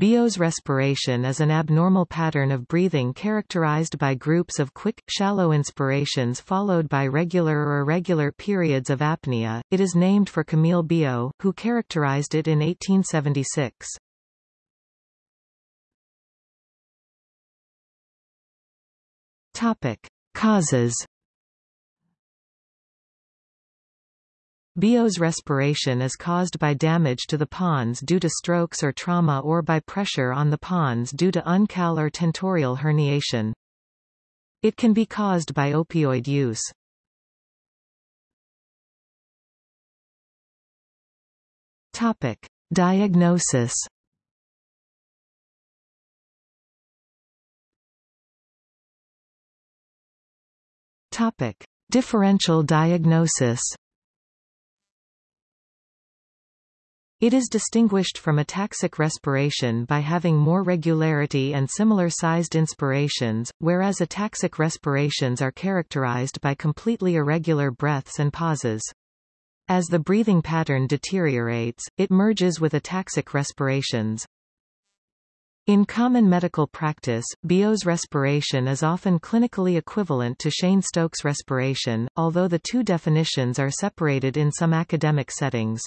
Biot's respiration is an abnormal pattern of breathing characterized by groups of quick, shallow inspirations followed by regular or irregular periods of apnea. It is named for Camille Biot, who characterized it in 1876. Topic: Causes Biot's respiration is caused by damage to the pons due to strokes or trauma or by pressure on the pons due to uncal or tentorial herniation. It can be caused by opioid use. Topic. Diagnosis Topic. Differential diagnosis It is distinguished from ataxic respiration by having more regularity and similar-sized inspirations, whereas ataxic respirations are characterized by completely irregular breaths and pauses. As the breathing pattern deteriorates, it merges with ataxic respirations. In common medical practice, Biot's respiration is often clinically equivalent to Cheyne-Stokes respiration, although the two definitions are separated in some academic settings.